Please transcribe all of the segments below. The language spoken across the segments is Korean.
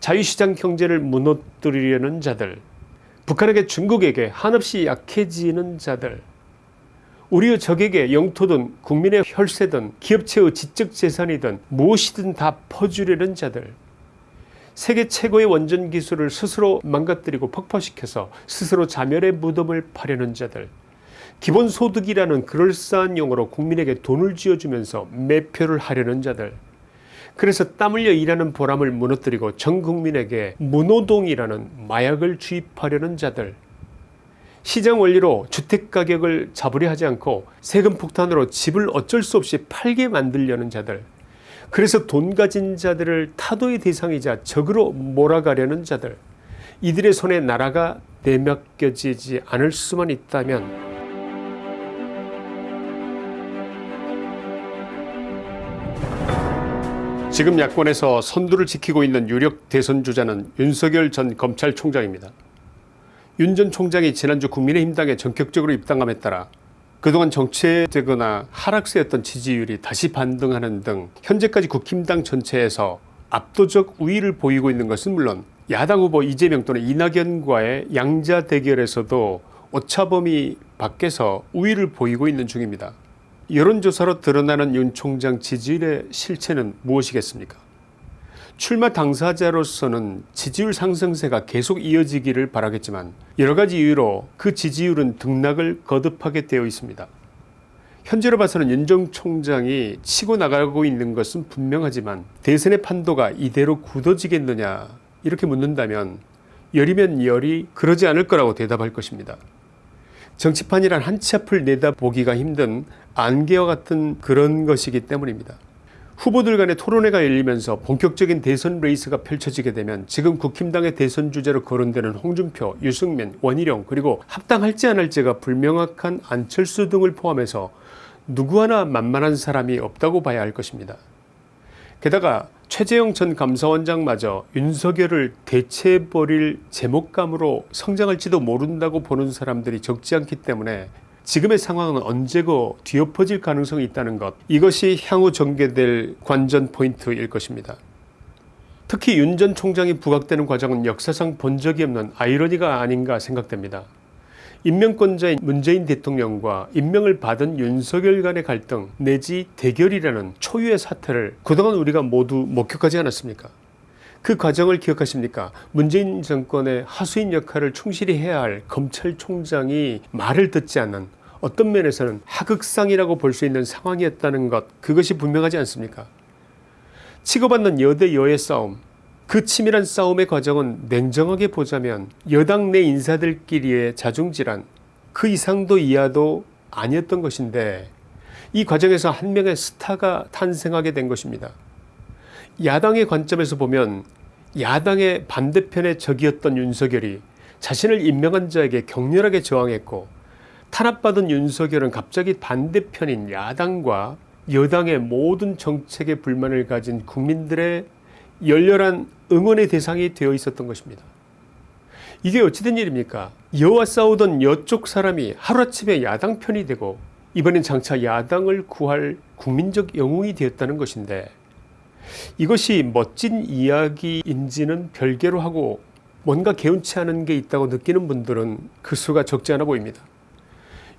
자유시장 경제를 무너뜨리려는 자들 북한에게 중국에게 한없이 약해지는 자들 우리의 적에게 영토든 국민의 혈세든 기업체의 지적재산이든 무엇이든 다 퍼주려는 자들 세계 최고의 원전 기술을 스스로 망가뜨리고 폭파시켜서 스스로 자멸의 무덤을 파려는 자들 기본소득이라는 그럴싸한 용어로 국민에게 돈을 쥐어주면서 매표를 하려는 자들 그래서 땀 흘려 일하는 보람을 무너뜨리고 전 국민에게 무노동이라는 마약을 주입하려는 자들. 시장 원리로 주택가격을 잡으려 하지 않고 세금 폭탄으로 집을 어쩔 수 없이 팔게 만들려는 자들. 그래서 돈 가진 자들을 타도의 대상이자 적으로 몰아가려는 자들. 이들의 손에 나라가 내맡겨지지 않을 수만 있다면 지금 야권에서 선두를 지키고 있는 유력 대선 주자는 윤석열 전 검찰총장입니다. 윤 전 총장이 지난주 국민의힘당에 전격적으로 입당함에 따라 그동안 정체되거나 하락세였던 지지율이 다시 반등하는 등 현재까지 국힘당 전체에서 압도적 우위를 보이고 있는 것은 물론 야당 후보 이재명 또는 이낙연과의 양자 대결에서도 오차범위 밖에서 우위를 보이고 있는 중입니다. 여론조사로 드러나는 윤 총장 지지율의 실체는 무엇이겠습니까 출마 당사자로서는 지지율 상승세가 계속 이어지기를 바라겠지만 여러가지 이유로 그 지지율은 등락을 거듭하게 되어 있습니다. 현재로 봐서는 윤 전 총장이 치고 나가고 있는 것은 분명하지만 대선의 판도가 이대로 굳어지겠느냐 이렇게 묻는다면 열이면 열이 그러지 않을 거라고 대답할 것입니다. 정치판이란 한 치 앞을 내다보기가 힘든 안개와 같은 그런 것이기 때문입니다. 후보들 간의 토론회가 열리면서 본격적인 대선 레이스가 펼쳐지게 되면 지금 국힘당의 대선 주자로 거론되는 홍준표, 유승민, 원희룡 그리고 합당할지 안 할지가 불명확한 안철수 등을 포함해서 누구 하나 만만한 사람이 없다고 봐야 할 것입니다. 게다가 최재형 전 감사원장마저 윤석열을 대체해버릴 재목감으로 성장할지도 모른다고 보는 사람들이 적지 않기 때문에 지금의 상황은 언제고 뒤엎어질 가능성이 있다는 것 이것이 향후 전개될 관전 포인트일 것입니다. 특히 윤 전 총장이 부각되는 과정은 역사상 본 적이 없는 아이러니가 아닌가 생각됩니다. 임명권자인 문재인 대통령과 임명을 받은 윤석열 간의 갈등 내지 대결이라는 초유의 사태를 그동안 우리가 모두 목격하지 않았습니까? 그 과정을 기억하십니까? 문재인 정권의 하수인 역할을 충실히 해야 할 검찰총장이 말을 듣지 않는 어떤 면에서는 하극상이라고 볼 수 있는 상황이었다는 것 그것이 분명하지 않습니까? 치고받는 여대 여의 싸움 그 치밀한 싸움의 과정은 냉정하게 보자면 여당 내 인사들끼리의 자중질환 그 이상도 이하도 아니었던 것인데 이 과정에서 한 명의 스타가 탄생하게 된 것입니다. 야당의 관점에서 보면 야당의 반대편의 적이었던 윤석열이 자신을 임명한 자에게 격렬하게 저항했고 탄압받은 윤석열은 갑자기 반대편인 야당과 여당의 모든 정책에 불만을 가진 국민들의 열렬한 응원의 대상이 되어 있었던 것입니다. 이게 어찌된 일입니까 여와 싸우던 여쪽 사람이 하루아침에 야당 편이 되고 이번엔 장차 야당을 구할 국민적 영웅이 되었다는 것인데 이것이 멋진 이야기인지는 별개로 하고 뭔가 개운치 않은 게 있다고 느끼는 분들은 그 수가 적지 않아 보입니다.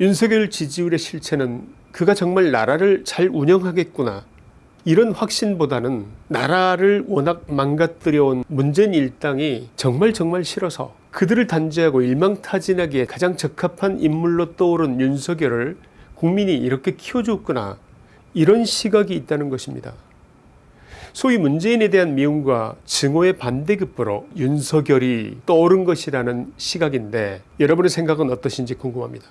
윤석열 지지율의 실체는 그가 정말 나라를 잘 운영하겠구나 이런 확신보다는 나라를 워낙 망가뜨려온 문재인 일당이 정말 정말 싫어서 그들을 단죄하고 일망타진하기에 가장 적합한 인물로 떠오른 윤석열을 국민이 이렇게 키워줬구나 이런 시각이 있다는 것입니다. 소위 문재인에 대한 미움과 증오의 반대급부로 윤석열이 떠오른 것이라는 시각인데 여러분의 생각은 어떠신지 궁금합니다.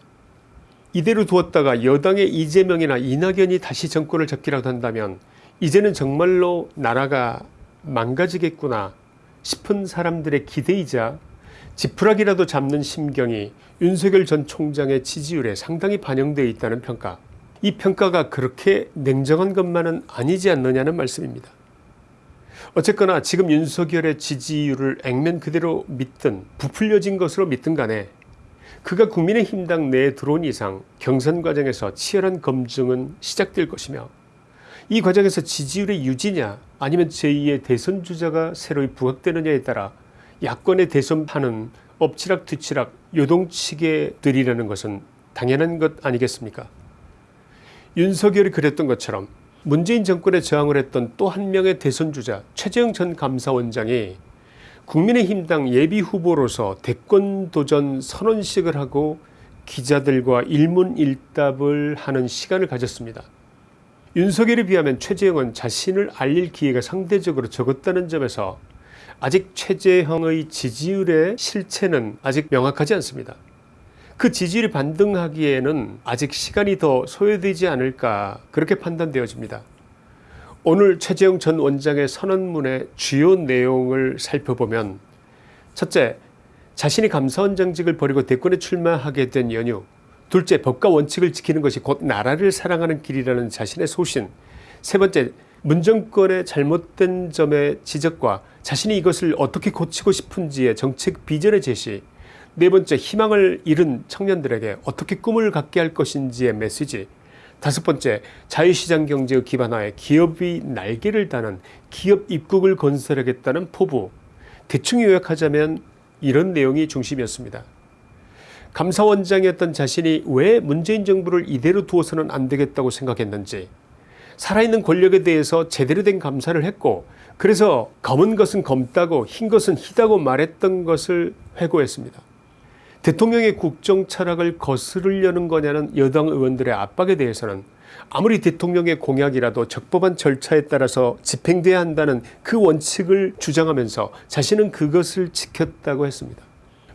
이대로 두었다가 여당의 이재명이나 이낙연이 다시 정권을 잡기라도 한다면 이제는 정말로 나라가 망가지겠구나 싶은 사람들의 기대이자 지푸라기라도 잡는 심경이 윤석열 전 총장의 지지율에 상당히 반영되어 있다는 평가 이 평가가 그렇게 냉정한 것만은 아니지 않느냐는 말씀입니다. 어쨌거나 지금 윤석열의 지지율을 액면 그대로 믿든 부풀려진 것으로 믿든 간에 그가 국민의힘당 내에 들어온 이상 경선 과정에서 치열한 검증은 시작될 것이며 이 과정에서 지지율의 유지냐 아니면 제2의 대선 주자가 새로이 부각되느냐에 따라 야권의 대선판은 엎치락뒤치락 요동치게 들이라는 것은 당연한 것 아니겠습니까 윤석열이 그랬던 것처럼 문재인 정권에 저항을 했던 또 한 명의 대선 주자 최재형 전 감사원장이 국민의힘당 예비후보로서 대권 도전 선언식을 하고 기자들과 일문일답을 하는 시간을 가졌습니다. 윤석열에 비하면 최재형은 자신을 알릴 기회가 상대적으로 적었다는 점에서 아직 최재형의 지지율의 실체는 아직 명확하지 않습니다. 그 지지율이 반등하기에는 아직 시간이 더 소요되지 않을까 그렇게 판단되어집니다. 오늘 최재형 전 원장의 선언문의 주요 내용을 살펴보면 첫째 자신이 감사원장직을 버리고 대권에 출마하게 된 연유 둘째 법과 원칙을 지키는 것이 곧 나라를 사랑하는 길이라는 자신의 소신. 세 번째 문정권의 잘못된 점의 지적과 자신이 이것을 어떻게 고치고 싶은지의 정책 비전의 제시. 네 번째 희망을 잃은 청년들에게 어떻게 꿈을 갖게 할 것인지의 메시지. 다섯 번째 자유시장 경제의 기반화에 기업이 날개를 다는 기업 입국을 건설하겠다는 포부. 대충 요약하자면 이런 내용이 중심이었습니다. 감사원장이었던 자신이 왜 문재인 정부를 이대로 두어서는 안 되겠다고 생각했는지 살아있는 권력에 대해서 제대로 된 감사를 했고 그래서 검은 것은 검다고 흰 것은 희다고 말했던 것을 회고했습니다. 대통령의 국정 철학을 거스르려는 거냐는 여당 의원들의 압박에 대해서는 아무리 대통령의 공약이라도 적법한 절차에 따라서 집행돼야 한다는 그 원칙을 주장하면서 자신은 그것을 지켰다고 했습니다.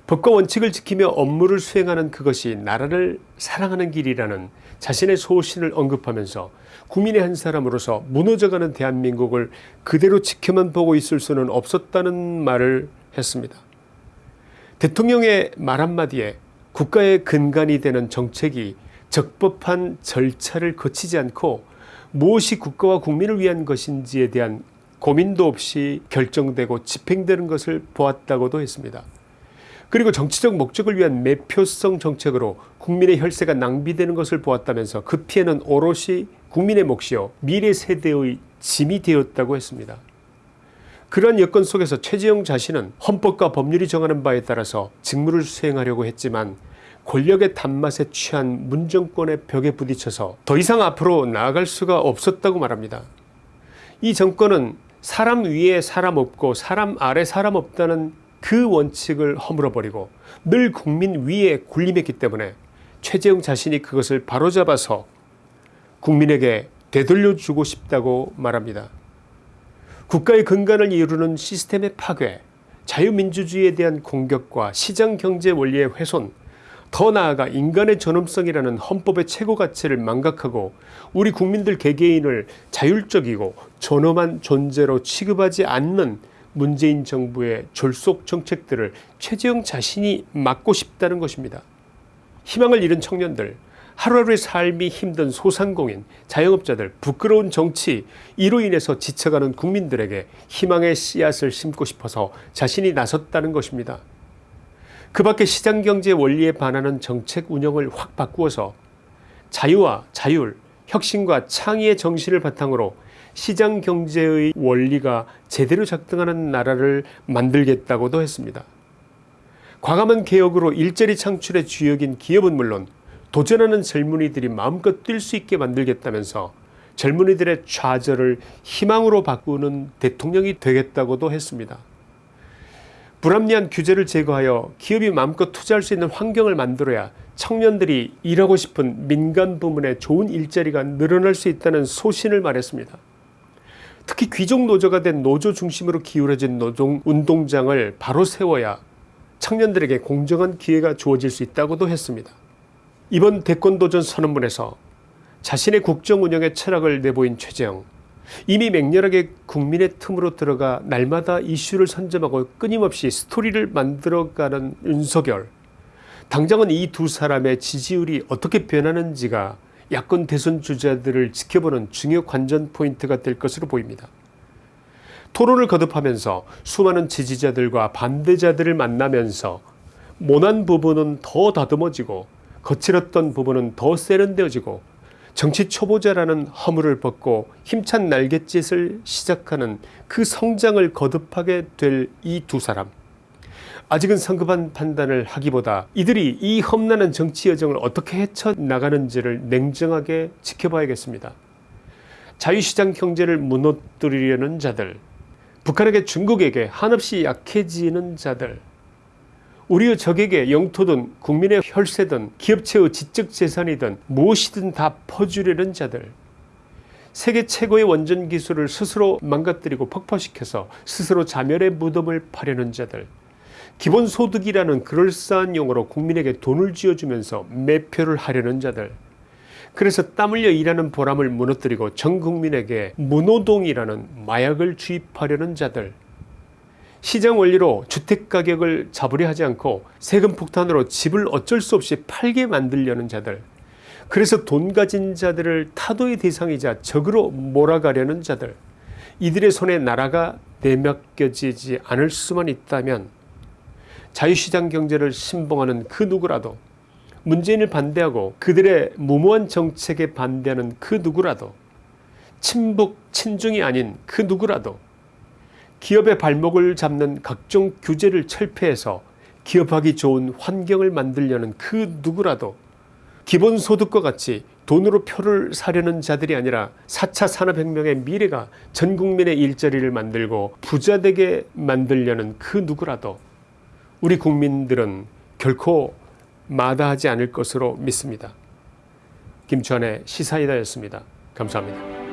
법과 원칙을 지키며 업무를 수행하는 그것이 나라를 사랑하는 길이라는 자신의 소신을 언급하면서 국민의 한 사람으로서 무너져가는 대한민국을 그대로 지켜만 보고 있을 수는 없었다는 말을 했습니다. 대통령의 말 한마디에 국가의 근간이 되는 정책이 적법한 절차를 거치지 않고 무엇이 국가와 국민을 위한 것인지에 대한 고민도 없이 결정되고 집행되는 것을 보았다고도 했습니다. 그리고 정치적 목적을 위한 매표성 정책으로 국민의 혈세가 낭비되는 것을 보았다면서 그 피해는 오롯이 국민의 몫이요 미래 세대의 짐이 되었다고 했습니다. 그러한 여건 속에서 최재형 자신은 헌법과 법률이 정하는 바에 따라서 직무를 수행하려고 했지만 권력의 단맛에 취한 문정권의 벽에 부딪혀서 더 이상 앞으로 나아갈 수가 없었다고 말합니다. 이 정권은 사람 위에 사람 없고 사람 아래 사람 없다는 그 원칙을 허물어버리고 늘 국민 위에 군림했기 때문에 최재형 자신이 그것을 바로잡아서 국민에게 되돌려주고 싶다고 말합니다. 국가의 근간을 이루는 시스템의 파괴, 자유민주주의에 대한 공격과 시장경제 원리의 훼손, 더 나아가 인간의 존엄성이라는 헌법의 최고 가치를 망각하고 우리 국민들 개개인을 자율적이고 존엄한 존재로 취급하지 않는 문재인 정부의 졸속 정책들을 최재형 자신이 막고 싶다는 것입니다. 희망을 잃은 청년들 하루하루의 삶이 힘든 소상공인, 자영업자들, 부끄러운 정치 이로 인해서 지쳐가는 국민들에게 희망의 씨앗을 심고 싶어서 자신이 나섰다는 것입니다. 그 밖에 시장경제 원리에 반하는 정책 운영을 확 바꾸어서 자유와 자율, 혁신과 창의의 정신을 바탕으로 시장 경제의 원리가 제대로 작동하는 나라를 만들겠다고도 했습니다. 과감한 개혁으로 일자리 창출의 주역인 기업은 물론 도전하는 젊은이들이 마음껏 뛸 수 있게 만들겠다면서 젊은이들의 좌절을 희망으로 바꾸는 대통령이 되겠다고도 했습니다. 불합리한 규제를 제거하여 기업이 마음껏 투자할 수 있는 환경을 만들어야 청년들이 일하고 싶은 민간 부문에 좋은 일자리가 늘어날 수 있다는 소신을 말했습니다. 특히 귀족 노조가 된 노조 중심으로 기울어진 노동 운동장을 바로 세워야 청년들에게 공정한 기회가 주어질 수 있다고도 했습니다. 이번 대권도전 선언문에서 자신의 국정운영의 철학을 내보인 최재형 이미 맹렬하게 국민의 틈으로 들어가 날마다 이슈를 선점하고 끊임없이 스토리를 만들어가는 윤석열 당장은 이 두 사람의 지지율이 어떻게 변하는지가 야권 대선 주자들을 지켜보는 중요 관전 포인트가 될 것으로 보입니다. 토론을 거듭하면서 수많은 지지자들과 반대자들을 만나면서 모난 부분은 더 다듬어지고 거칠었던 부분은 더 세련되어지고 정치 초보자라는 허물을 벗고 힘찬 날갯짓을 시작하는 그 성장을 거듭하게 될 이 두 사람 아직은 성급한 판단을 하기보다 이들이 이 험난한 정치 여정을 어떻게 헤쳐나가는지를 냉정하게 지켜봐야겠습니다. 자유시장 경제를 무너뜨리려는 자들 북한에게 중국에게 한없이 약해지는 자들 우리의 적에게 영토든 국민의 혈세든 기업체의 지적재산이든 무엇이든 다 퍼주려는 자들 세계 최고의 원전 기술을 스스로 망가뜨리고 폭파시켜서 스스로 자멸의 무덤을 파려는 자들 기본소득이라는 그럴싸한 용어로 국민에게 돈을 쥐어주면서 매표를 하려는 자들. 그래서 땀 흘려 일하는 보람을 무너뜨리고 전 국민에게 무노동이라는 마약을 주입하려는 자들. 시장 원리로 주택가격을 잡으려 하지 않고 세금 폭탄으로 집을 어쩔 수 없이 팔게 만들려는 자들. 그래서 돈 가진 자들을 타도의 대상이자 적으로 몰아가려는 자들. 이들의 손에 나라가 내맡겨지지 않을 수만 있다면 자유시장 경제를 신봉하는 그 누구라도 문재인을 반대하고 그들의 무모한 정책에 반대하는 그 누구라도 친북 친중이 아닌 그 누구라도 기업의 발목을 잡는 각종 규제를 철폐해서 기업하기 좋은 환경을 만들려는 그 누구라도 기본소득과 같이 돈으로 표를 사려는 자들이 아니라 4차 산업혁명의 미래가 전 국민의 일자리를 만들고 부자되게 만들려는 그 누구라도 우리 국민들은 결코 마다하지 않을 것으로 믿습니다. 김주환의 시사이다였습니다. 감사합니다.